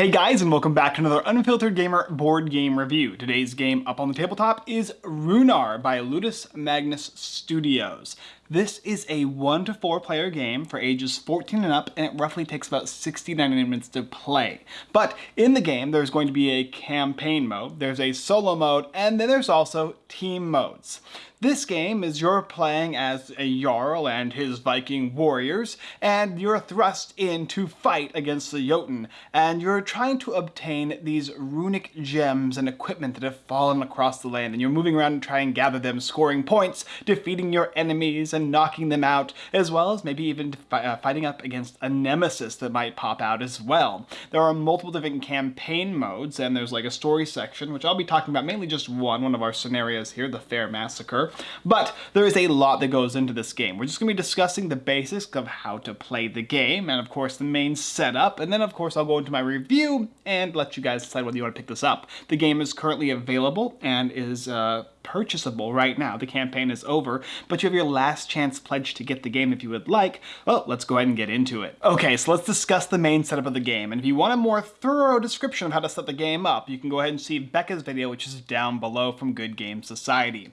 Hey guys and welcome back to another Unfiltered Gamer board game review. Today's game up on the tabletop is Runar by Ludus Magnus Studios. This is a 1 to 4 player game for ages 14 and up and it roughly takes about 69 minutes to play. But in the game there's going to be a campaign mode, there's a solo mode, and then there's also team modes. This game is you're playing as a Jarl and his Viking warriors, and you're thrust in to fight against the Jotun, and you're trying to obtain these runic gems and equipment that have fallen across the land, and you're moving around and trying to gather them, scoring points, defeating your enemies and knocking them out, as well as maybe even uh, fighting up against a nemesis that might pop out as well. There are multiple different campaign modes, and there's like a story section, which I'll be talking about mainly just one, one of our scenarios here, the Fair Massacre. But there is a lot that goes into this game. We're just going to be discussing the basics of how to play the game, and of course the main setup, and then of course I'll go into my review and let you guys decide whether you want to pick this up. The game is currently available and is uh, purchasable right now. The campaign is over, but you have your last chance pledge to get the game if you would like. Well, let's go ahead and get into it. Okay, so let's discuss the main setup of the game. And if you want a more thorough description of how to set the game up, you can go ahead and see Becca's video, which is down below from Good Game Society.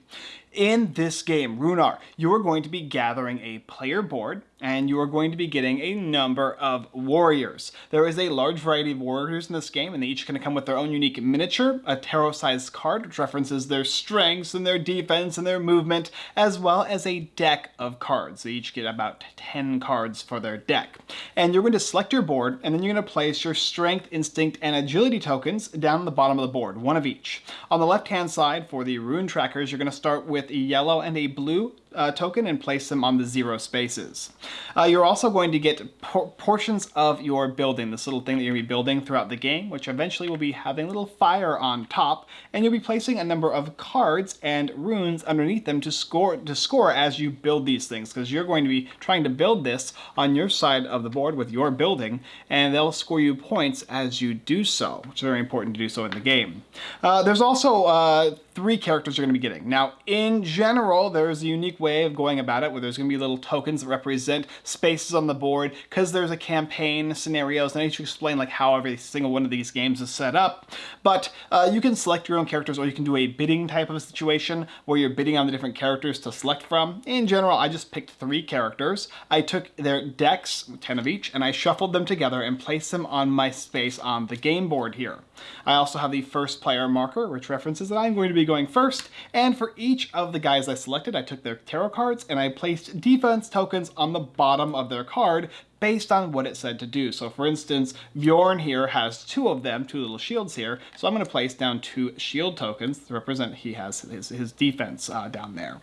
In this game, Runar, you are going to be gathering a player board and you are going to be getting a number of warriors. There is a large variety of warriors in this game and they each going to come with their own unique miniature, a tarot-sized card which references their strengths and their defense and their movement, as well as a deck of cards. They each get about 10 cards for their deck. And you're going to select your board and then you're going to place your strength, instinct, and agility tokens down the bottom of the board, one of each. On the left-hand side for the rune trackers, you're going to start with a yellow and a blue uh, token and place them on the zero spaces. Uh, you're also going to get por portions of your building, this little thing that you're going to be building throughout the game, which eventually will be having a little fire on top, and you'll be placing a number of cards and runes underneath them to score to score as you build these things, because you're going to be trying to build this on your side of the board with your building, and they'll score you points as you do so, which is very important to do so in the game. Uh, there's also uh, three characters you're going to be getting. Now, in general, there's a unique way of going about it where there's going to be little tokens that represent spaces on the board because there's a campaign scenarios and I need to explain like how every single one of these games is set up. But uh, you can select your own characters or you can do a bidding type of situation where you're bidding on the different characters to select from. In general, I just picked three characters. I took their decks, 10 of each, and I shuffled them together and placed them on my space on the game board here. I also have the first player marker, which references that I'm going to be going first, and for each of the guys I selected, I took their tarot cards and I placed defense tokens on the bottom of their card based on what it said to do. So for instance, Bjorn here has two of them, two little shields here, so I'm going to place down two shield tokens to represent he has his, his defense uh, down there.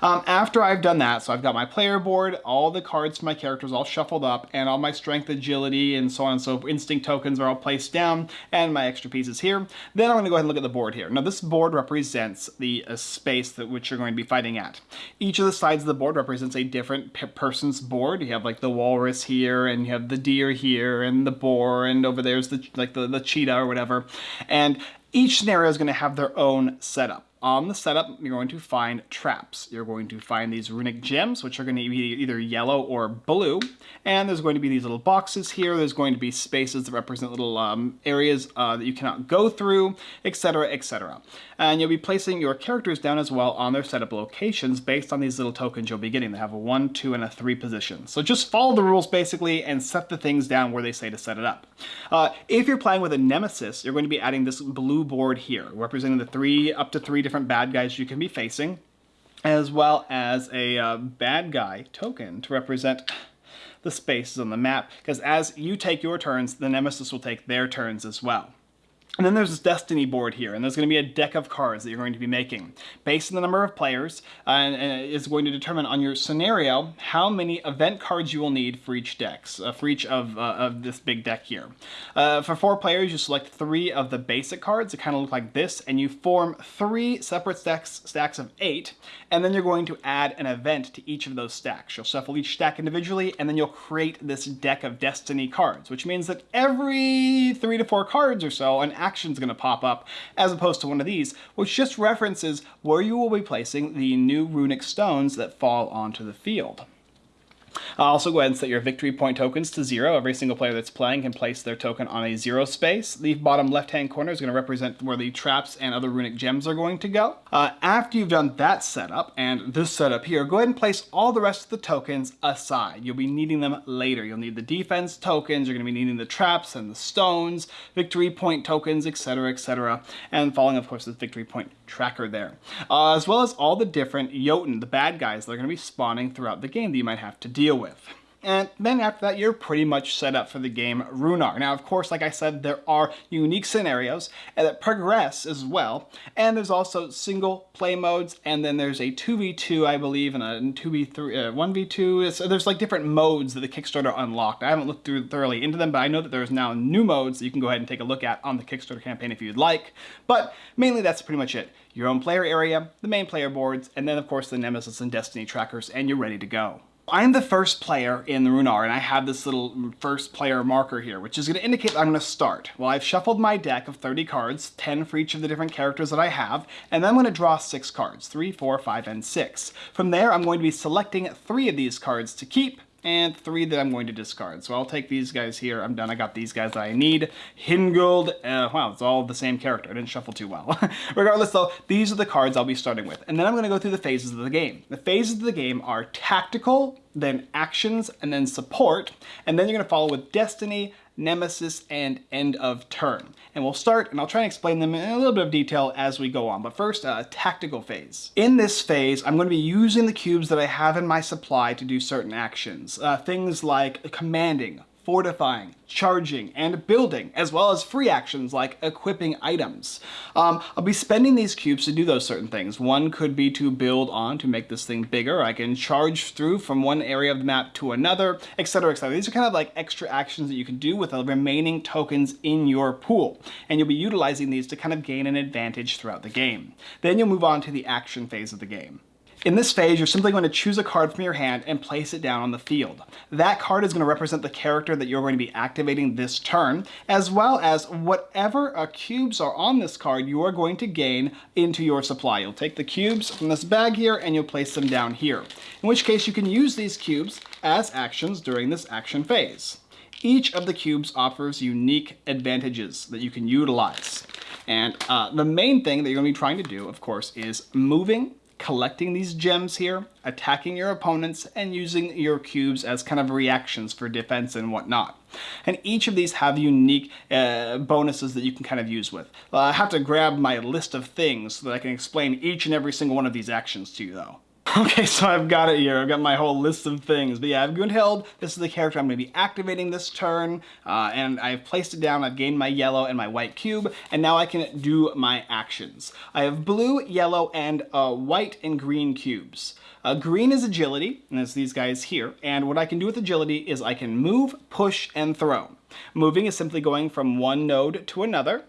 Um, after I've done that, so I've got my player board, all the cards for my characters all shuffled up, and all my strength, agility, and so on and so forth, instinct tokens are all placed down, and my extra pieces here. Then I'm going to go ahead and look at the board here. Now this board represents the uh, space that which you're going to be fighting at. Each of the sides of the board represents a different person's board. You have like the walrus here, and you have the deer here, and the boar, and over there's the like the, the cheetah or whatever. And each scenario is going to have their own setup on the setup, you're going to find traps. You're going to find these runic gems, which are going to be either yellow or blue. And there's going to be these little boxes here. There's going to be spaces that represent little um, areas uh, that you cannot go through, etc., etc. And you'll be placing your characters down as well on their setup locations based on these little tokens you'll be getting. They have a 1, 2, and a 3 position. So just follow the rules basically and set the things down where they say to set it up. Uh, if you're playing with a nemesis, you're going to be adding this blue board here, representing the three up to three different different bad guys you can be facing, as well as a uh, bad guy token to represent the spaces on the map, because as you take your turns, the Nemesis will take their turns as well. And then there's this destiny board here, and there's going to be a deck of cards that you're going to be making. Based on the number of players, uh, and is going to determine on your scenario how many event cards you will need for each deck, uh, for each of, uh, of this big deck here. Uh, for four players, you select three of the basic cards that kind of look like this, and you form three separate stacks, stacks of eight, and then you're going to add an event to each of those stacks. You'll shuffle each stack individually, and then you'll create this deck of destiny cards, which means that every three to four cards or so, an action's going to pop up, as opposed to one of these, which just references where you will be placing the new runic stones that fall onto the field. I'll also go ahead and set your victory point tokens to zero. Every single player that's playing can place their token on a zero space. The bottom left-hand corner is going to represent where the traps and other runic gems are going to go. Uh, after you've done that setup and this setup here, go ahead and place all the rest of the tokens aside. You'll be needing them later. You'll need the defense tokens, you're going to be needing the traps and the stones, victory point tokens, etc, etc, and following, of course, the victory point tracker there. Uh, as well as all the different Jotun, the bad guys that are going to be spawning throughout the game that you might have to deal with. And then after that, you're pretty much set up for the game Runar. Now, of course, like I said, there are unique scenarios that progress as well. And there's also single play modes, and then there's a 2v2, I believe, and a 2v3, uh, 1v2. So there's like different modes that the Kickstarter unlocked. I haven't looked through thoroughly into them, but I know that there's now new modes that you can go ahead and take a look at on the Kickstarter campaign if you'd like. But mainly that's pretty much it. Your own player area, the main player boards, and then of course the Nemesis and Destiny trackers, and you're ready to go. I'm the first player in the Runar, and I have this little first player marker here, which is going to indicate that I'm going to start. Well, I've shuffled my deck of 30 cards, 10 for each of the different characters that I have, and then I'm going to draw six cards, three, four, five, and six. From there, I'm going to be selecting three of these cards to keep, and three that I'm going to discard. So I'll take these guys here. I'm done. I got these guys that I need. Hingold. Uh, wow, it's all the same character. I didn't shuffle too well. Regardless, though, these are the cards I'll be starting with. And then I'm going to go through the phases of the game. The phases of the game are tactical, then actions, and then support. And then you're to follow with destiny, nemesis, and end of turn. And we'll start, and I'll try and explain them in a little bit of detail as we go on. But first, uh, tactical phase. In this phase, I'm to be using the cubes that I have in my supply to do certain actions. Uh, things like commanding, fortifying, charging, and building, as well as free actions like equipping items. Um, I'll be spending these cubes to do those certain things. One could be to build on to make this thing bigger. I can charge through from one area of the map to another, etc, etc. These are kind of like extra actions that you can do with the remaining tokens in your pool, and you'll be utilizing these to kind of gain an advantage throughout the game. Then you'll move on to the action phase of the game. In this phase, you're simply going to choose a card from your hand and place it down on the field. That card is going to represent the character that you're going to be activating this turn, as well as whatever uh, cubes are on this card you are going to gain into your supply. You'll take the cubes from this bag here and you'll place them down here. In which case you can use these cubes as actions during this action phase. Each of the cubes offers unique advantages that you can utilize. And uh, the main thing that you're going to be trying to do, of course, is moving collecting these gems here, attacking your opponents, and using your cubes as kind of reactions for defense and whatnot. And each of these have unique uh, bonuses that you can kind of use with. Uh, I have to grab my list of things so that I can explain each and every single one of these actions to you though. Okay, so I've got it here. I've got my whole list of things. But yeah, I've Gunhild. This is the character I'm going to be activating this turn. Uh, and I've placed it down. I've gained my yellow and my white cube. And now I can do my actions. I have blue, yellow, and uh, white and green cubes. Uh, green is agility, and it's these guys here. And what I can do with agility is I can move, push, and throw. Moving is simply going from one node to another.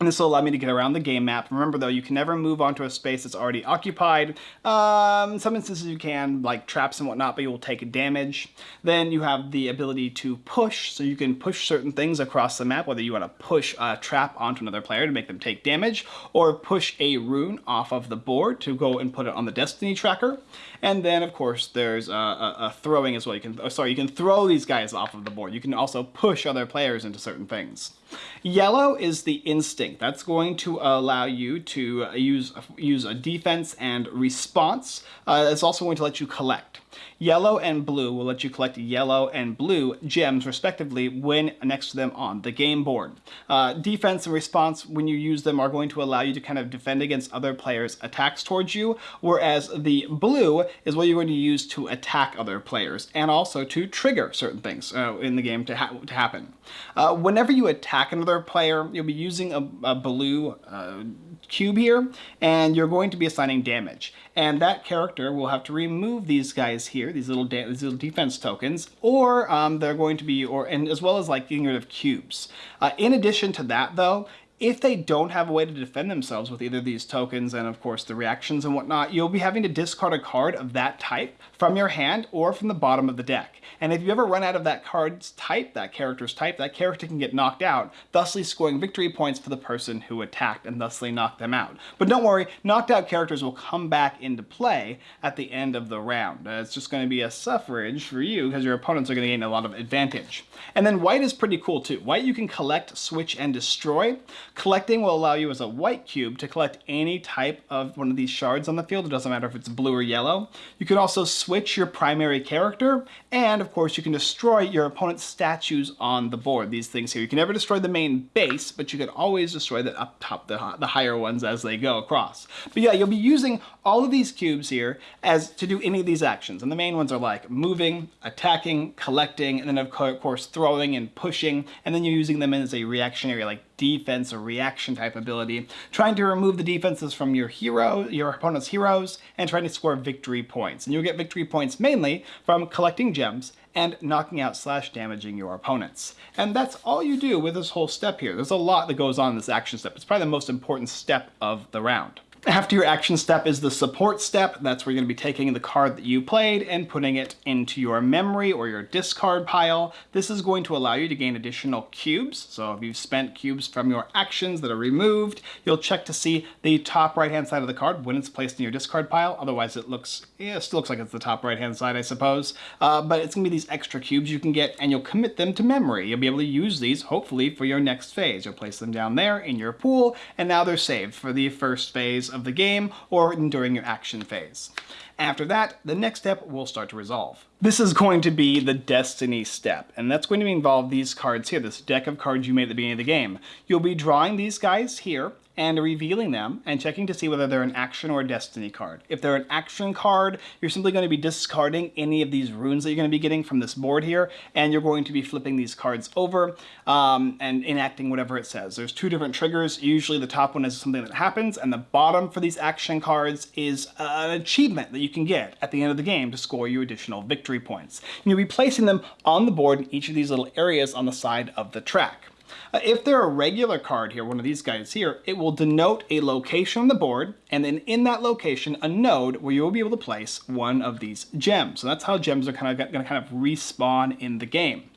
And this will allow me to get around the game map. Remember though, you can never move onto a space that's already occupied. Um, some instances you can, like traps and whatnot, but you will take damage. Then you have the ability to push, so you can push certain things across the map, whether you want to push a trap onto another player to make them take damage, or push a rune off of the board to go and put it on the destiny tracker. And then of course there's a, a, a throwing as well. You can, oh, sorry, you can throw these guys off of the board. You can also push other players into certain things. Yellow is the instinct. That's going to allow you to use, use a defense and response. Uh, it's also going to let you collect. Yellow and blue will let you collect yellow and blue gems respectively when next to them on the game board. Uh, defense and response when you use them are going to allow you to kind of defend against other players attacks towards you whereas the blue is what you're going to use to attack other players and also to trigger certain things uh, in the game to, ha to happen. Uh, whenever you attack another player you'll be using a, a blue uh, cube here and you're going to be assigning damage and that character will have to remove these guys here, these little these little defense tokens, or um, they're going to be, or and as well as like getting rid of cubes. Uh, in addition to that though, if they don't have a way to defend themselves with either these tokens and of course the reactions and whatnot, you'll be having to discard a card of that type from your hand or from the bottom of the deck. And if you ever run out of that card's type, that character's type, that character can get knocked out, thusly scoring victory points for the person who attacked and thusly knocked them out. But don't worry, knocked out characters will come back into play at the end of the round. Uh, it's just going to be a suffrage for you because your opponents are going to gain a lot of advantage. And then white is pretty cool too. White you can collect, switch, and destroy. Collecting will allow you as a white cube to collect any type of one of these shards on the field. It doesn't matter if it's blue or yellow. You can also switch your primary character, and of course you can destroy your opponent's statues on the board. These things here. You can never destroy the main base, but you can always destroy the up top, the, the higher ones as they go across. But yeah, you'll be using all of these cubes here as to do any of these actions. And the main ones are like moving, attacking, collecting, and then of course throwing and pushing, and then you're using them as a reactionary like defense or reaction type ability, trying to remove the defenses from your hero, your opponent's heroes, and trying to score victory points. And you'll get victory points mainly from collecting gems and knocking out slash damaging your opponents. And that's all you do with this whole step here. There's a lot that goes on in this action step. It's probably the most important step of the round. After your action step is the support step. That's where you're going to be taking the card that you played and putting it into your memory or your discard pile. This is going to allow you to gain additional cubes. So if you've spent cubes from your actions that are removed, you'll check to see the top right-hand side of the card when it's placed in your discard pile. Otherwise, it looks, yeah, it still looks like it's the top right-hand side, I suppose. Uh, but it's going to be these extra cubes you can get, and you'll commit them to memory. You'll be able to use these, hopefully, for your next phase. You'll place them down there in your pool, and now they're saved for the first phase of the game or during your action phase. After that, the next step will start to resolve. This is going to be the Destiny step, and that's going to involve these cards here, this deck of cards you made at the beginning of the game. You'll be drawing these guys here, and revealing them and checking to see whether they're an action or a destiny card. If they're an action card, you're simply going to be discarding any of these runes that you're going to be getting from this board here, and you're going to be flipping these cards over um, and enacting whatever it says. There's two different triggers. Usually the top one is something that happens, and the bottom for these action cards is an achievement that you can get at the end of the game to score you additional victory points. And you'll be placing them on the board in each of these little areas on the side of the track. Uh, if they're a regular card here, one of these guys here, it will denote a location on the board, and then in that location, a node where you will be able to place one of these gems. So that's how gems are kind of going to kind of respawn in the game.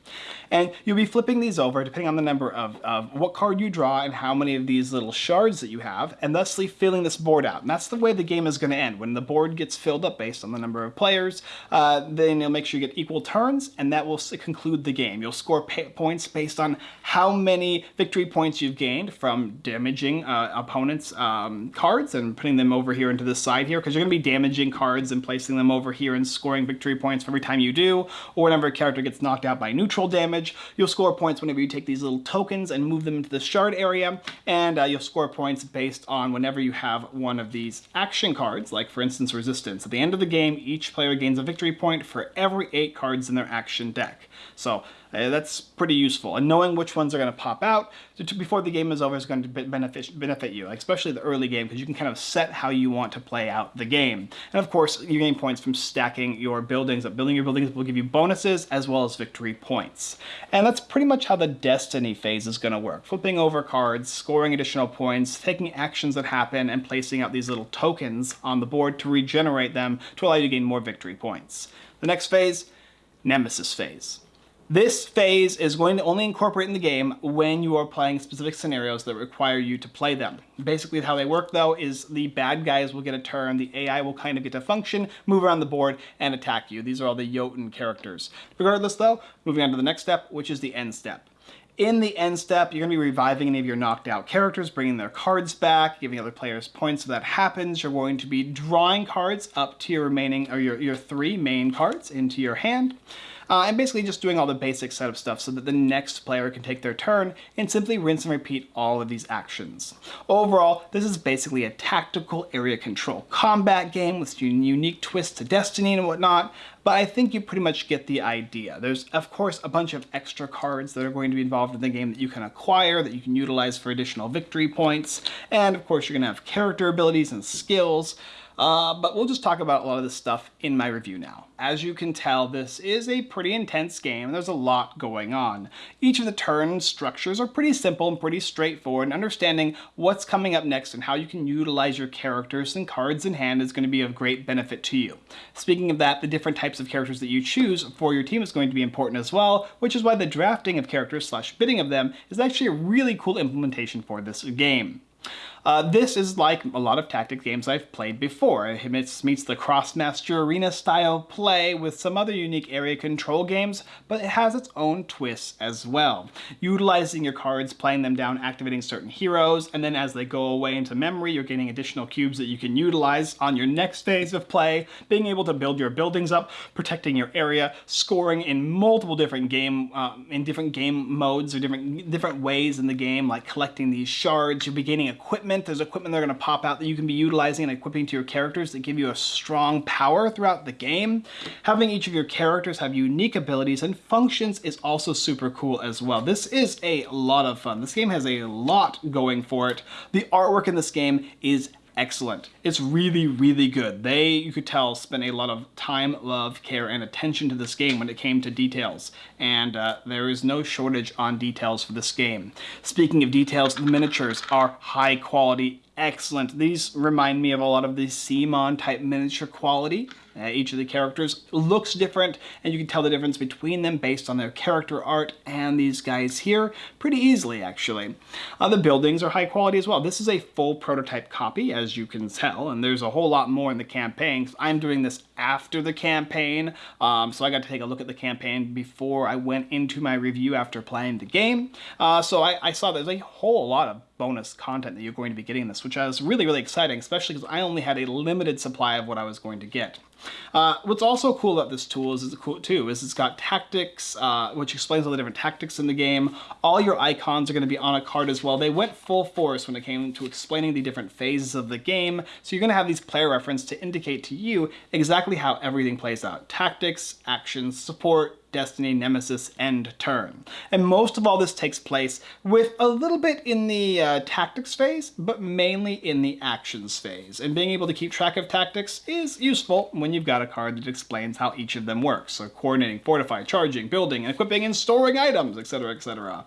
And you'll be flipping these over depending on the number of, of what card you draw and how many of these little shards that you have, and thusly filling this board out. And that's the way the game is going to end. When the board gets filled up based on the number of players, uh, then you'll make sure you get equal turns, and that will conclude the game. You'll score points based on how many victory points you've gained from damaging uh, opponents' um, cards and putting them over here into this side here, because you're going to be damaging cards and placing them over here and scoring victory points for every time you do, or whenever a character gets knocked out by neutral damage. You'll score points whenever you take these little tokens and move them into the shard area, and uh, you'll score points based on whenever you have one of these action cards, like for instance Resistance. At the end of the game, each player gains a victory point for every eight cards in their action deck. So uh, that's pretty useful. And knowing which ones are going to pop out before the game is over is going to benefit, benefit you, especially the early game, because you can kind of set how you want to play out the game. And of course, you gain points from stacking your buildings. Building your buildings will give you bonuses as well as victory points. And that's pretty much how the Destiny phase is going to work. Flipping over cards, scoring additional points, taking actions that happen, and placing out these little tokens on the board to regenerate them to allow you to gain more victory points. The next phase, Nemesis phase. This phase is going to only incorporate in the game when you are playing specific scenarios that require you to play them. Basically how they work though is the bad guys will get a turn, the AI will kind of get to function, move around the board, and attack you. These are all the Jotun characters. Regardless though, moving on to the next step, which is the end step. In the end step, you're going to be reviving any of your knocked out characters, bringing their cards back, giving other players points. So that happens, you're going to be drawing cards up to your remaining, or your, your three main cards into your hand. Uh, and basically just doing all the basic setup stuff so that the next player can take their turn and simply rinse and repeat all of these actions. Overall, this is basically a tactical area control combat game with unique twists to Destiny and whatnot, but I think you pretty much get the idea. There's, of course, a bunch of extra cards that are going to be involved in the game that you can acquire, that you can utilize for additional victory points, and of course you're going to have character abilities and skills, Uh, but we'll just talk about a lot of this stuff in my review now. As you can tell, this is a pretty intense game, and there's a lot going on. Each of the turn structures are pretty simple and pretty straightforward, and understanding what's coming up next and how you can utilize your characters and cards in hand is going to be of great benefit to you. Speaking of that, the different types of characters that you choose for your team is going to be important as well, which is why the drafting of characters slash bidding of them is actually a really cool implementation for this game. Uh, this is like a lot of tactic games I've played before. It meets, meets the Krosmaster Arena style play with some other unique area control games, but it has its own twists as well. Utilizing your cards, playing them down, activating certain heroes, and then as they go away into memory, you're getting additional cubes that you can utilize on your next phase of play, being able to build your buildings up, protecting your area, scoring in multiple different game, uh, in different game modes or different, different ways in the game, like collecting these shards, you're beginning gaining equipment. There's equipment that are going to pop out that you can be utilizing and equipping to your characters that give you a strong power throughout the game. Having each of your characters have unique abilities and functions is also super cool as well. This is a lot of fun. This game has a lot going for it. The artwork in this game is excellent. It's really, really good. They, you could tell, spent a lot of time, love, care, and attention to this game when it came to details. And uh, there is no shortage on details for this game. Speaking of details, the miniatures are high quality excellent. These remind me of a lot of the CMON type miniature quality. Uh, each of the characters looks different, and you can tell the difference between them based on their character art and these guys here pretty easily, actually. Uh, the buildings are high quality as well. This is a full prototype copy, as you can tell, and there's a whole lot more in the campaign. I'm doing this after the campaign, um, so I got to take a look at the campaign before I went into my review after playing the game. Uh, so I, I saw there's a whole lot of bonus content that you're going to be getting this, which was really, really exciting, especially because I only had a limited supply of what I was going to get. Uh, what's also cool about this tool is, is cool too is it's got tactics, uh, which explains all the different tactics in the game. All your icons are going to be on a card as well. They went full force when it came to explaining the different phases of the game. So you're going to have these player reference to indicate to you exactly how everything plays out. Tactics, actions, support, Destiny, Nemesis, End Turn. And most of all this takes place with a little bit in the uh, tactics phase, but mainly in the actions phase. And being able to keep track of tactics is useful when you've got a card that explains how each of them works. So coordinating, fortify, charging, building, equipping, and storing items, etc., etc.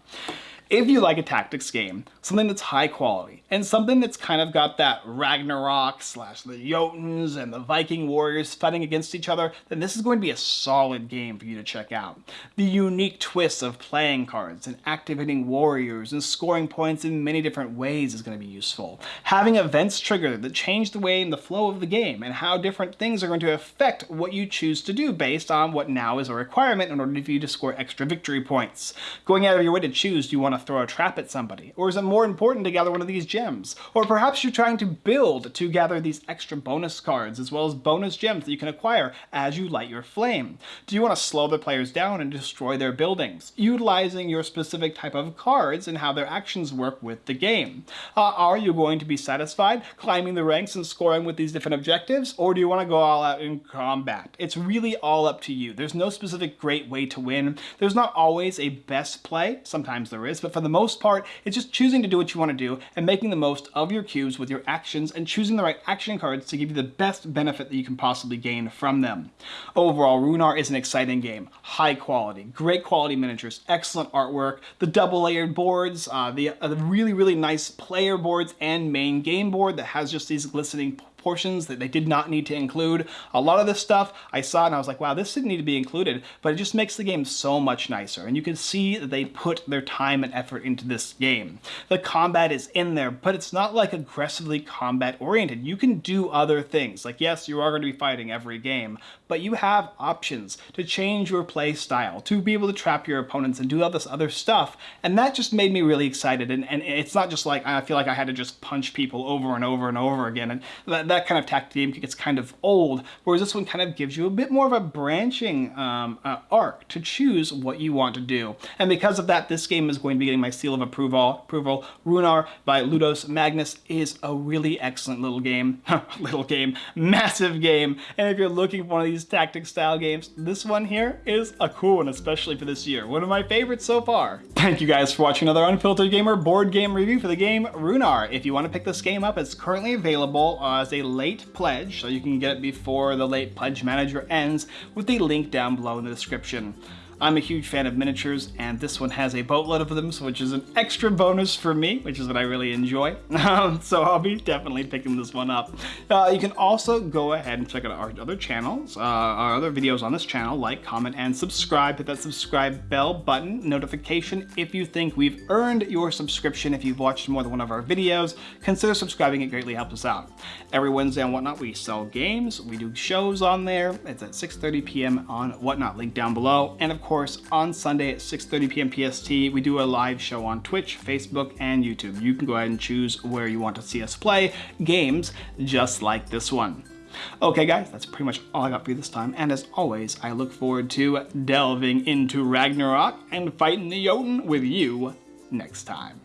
If you like a tactics game, something that's high quality, and something that's kind of got that Ragnarok slash the Jotuns and the Viking warriors fighting against each other, then this is going to be a solid game for you to check out. The unique twists of playing cards and activating warriors and scoring points in many different ways is going to be useful. Having events trigger that change the way and the flow of the game and how different things are going to affect what you choose to do based on what now is a requirement in order for you to score extra victory points. Going out of your way to choose, do you want to throw a trap at somebody? Or is it more important to gather one of these gems? Or perhaps you're trying to build to gather these extra bonus cards as well as bonus gems that you can acquire as you light your flame. Do you want to slow the players down and destroy their buildings, utilizing your specific type of cards and how their actions work with the game? Uh, are you going to be satisfied climbing the ranks and scoring with these different objectives, or do you want to go all out in combat? It's really all up to you. There's no specific great way to win. There's not always a best play. Sometimes there is, but for the most part, it's just choosing to do what you want to do and making the most of your cubes with your actions and choosing the right action cards to give you the best benefit that you can possibly gain from them. Overall, Runar is an exciting game. High quality, great quality miniatures, excellent artwork, the double layered boards, uh, the, uh, the really, really nice player boards and main game board that has just these glistening portions that they did not need to include. A lot of this stuff I saw and I was like, wow, this didn't need to be included, but it just makes the game so much nicer. And you can see that they put their time and effort into this game. The combat is in there, but it's not like aggressively combat oriented. You can do other things. Like, yes, you are going to be fighting every game, but you have options to change your play style, to be able to trap your opponents and do all this other stuff. And that just made me really excited. And, and it's not just like, I feel like I had to just punch people over and over and over again. And that, that kind of tactic game gets kind of old, whereas this one kind of gives you a bit more of a branching um, uh, arc to choose what you want to do. And because of that, this game is going to be getting my seal of approval. approval. Runar by Ludus Magnus is a really excellent little game. little game. Massive game. And if you're looking for one of these these tactic style games, this one here is a cool one, especially for this year. One of my favorites so far. Thank you guys for watching another Unfiltered Gamer board game review for the game Runar. If you want to pick this game up, it's currently available uh, as a late pledge, so you can get it before the late pledge manager ends with the link down below in the description. I'm a huge fan of miniatures, and this one has a boatload of them, so which is an extra bonus for me, which is what I really enjoy. Um, so I'll be definitely picking this one up. Uh, you can also go ahead and check out our other channels, uh, our other videos on this channel, like, comment, and subscribe. Hit that subscribe bell button, notification if you think we've earned your subscription. If you've watched more than one of our videos, consider subscribing. It greatly helps us out. Every Wednesday and Whatnot, we sell games. We do shows on there. It's at 6.30 p.m. on Whatnot, link down below. And of course, course, on Sunday at 6.30 p.m. PST, we do a live show on Twitch, Facebook, and YouTube. You can go ahead and choose where you want to see us play games just like this one. Okay guys, that's pretty much all I got for you this time, and as always, I look forward to delving into Ragnarok and fighting the Jotun with you next time.